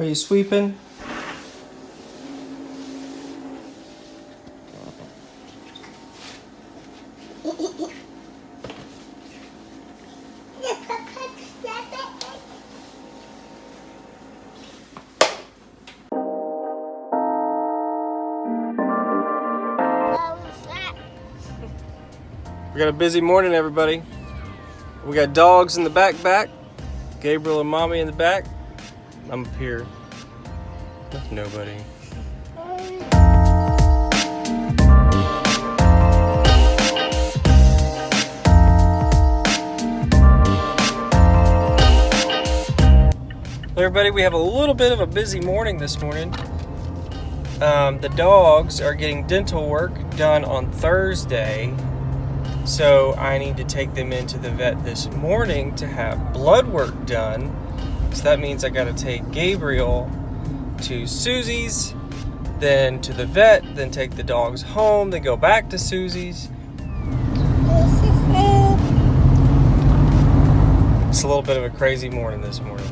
Are you sweeping? We got a busy morning, everybody. We got dogs in the back back, Gabriel and mommy in the back. I'm up here with nobody. everybody, we have a little bit of a busy morning this morning. Um, the dogs are getting dental work done on Thursday so I need to take them into the vet this morning to have blood work done. So that means I gotta take Gabriel to Susie's, then to the vet, then take the dogs home, then go back to Susie's. It's a little bit of a crazy morning this morning.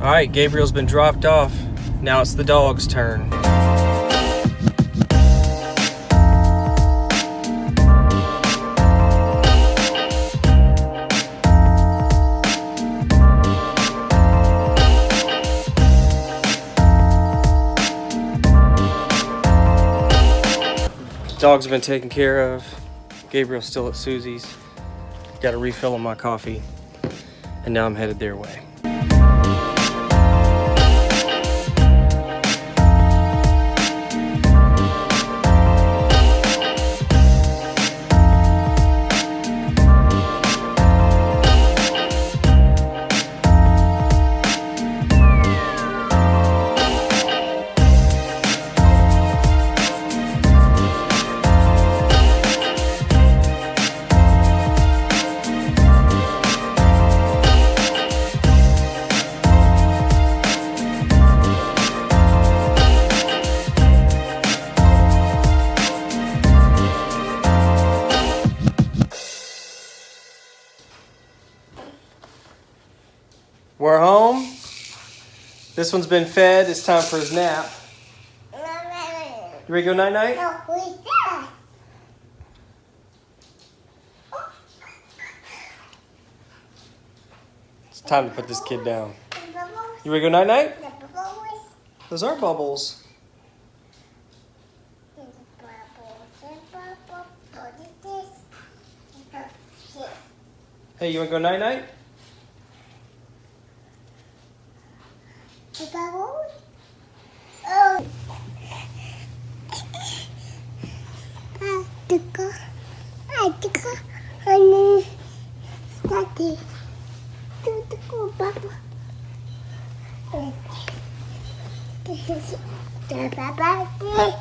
All right, Gabriel's been dropped off. Now it's the dog's turn. Dogs have been taken care of. Gabriel's still at Susie's. Got a refill on my coffee. And now I'm headed their way. This one's been fed. It's time for his nap. You ready to go night night? It's time to put this kid down. You ready to go night night? Those are bubbles. Hey, you want to go night night? bubbles? Oh. Atika. Atika. Honey. Daddy. Tutuko bubble. This is the bubble.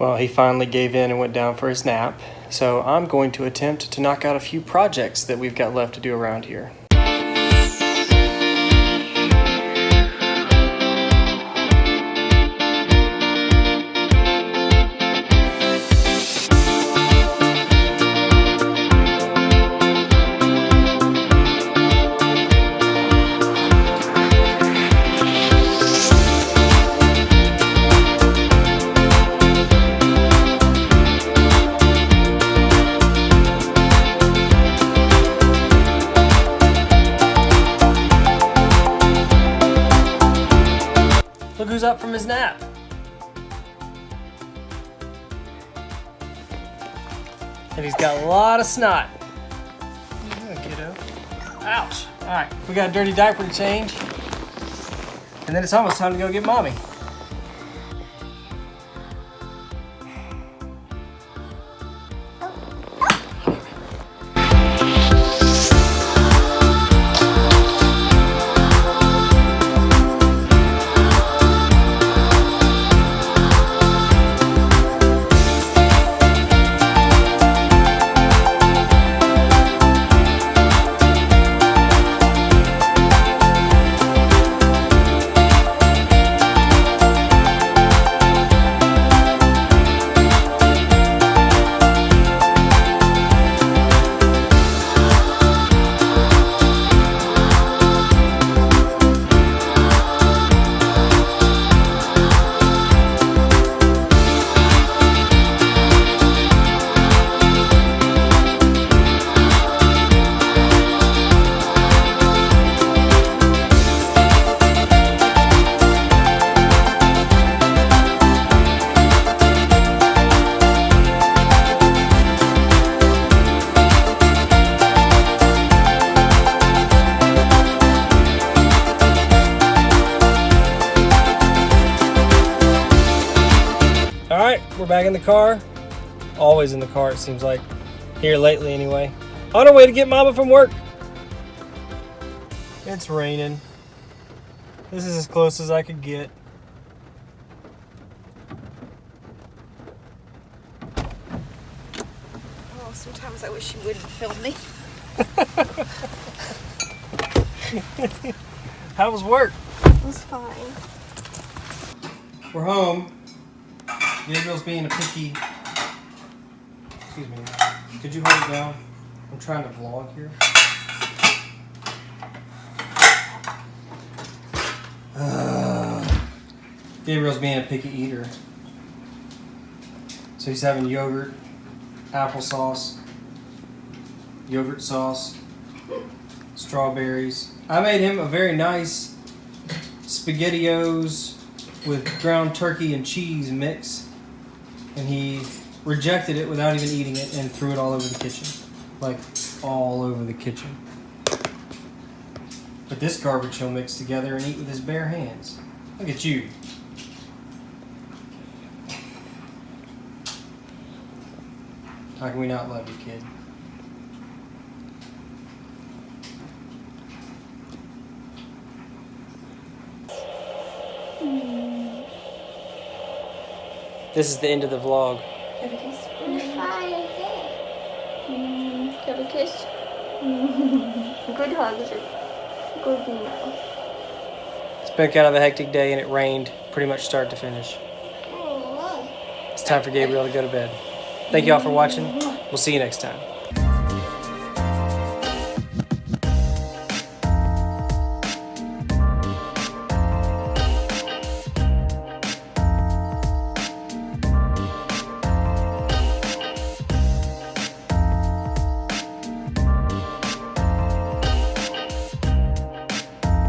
Well, he finally gave in and went down for his nap. So I'm going to attempt to knock out a few projects that we've got left to do around here. his nap. And he's got a lot of snot. Yeah, kiddo. Ouch. All right, we got a dirty diaper to change. And then it's almost time to go get mommy. Right, we're back in the car. Always in the car, it seems like. Here lately, anyway. On our way to get Mama from work. It's raining. This is as close as I could get. Oh, sometimes I wish you wouldn't film me. How was work? It was fine. We're home. Gabriel's being a picky. Excuse me. Could you hold it down? I'm trying to vlog here. Ugh. Gabriel's being a picky eater. So he's having yogurt, applesauce, yogurt sauce, strawberries. I made him a very nice SpaghettiOs with ground turkey and cheese mix, and he rejected it without even eating it and threw it all over the kitchen. Like, all over the kitchen. But this garbage he'll mix together and eat with his bare hands. Look at you. How can we not love you, kid? This is the end of the vlog. Have a kiss. Fire Mm, have a kiss. Good hugs. Good mouth. It's been kind of a hectic day and it rained pretty much start to finish. Oh, It's time for Gabriel to go to bed. Thank you all for watching. We'll see you next time.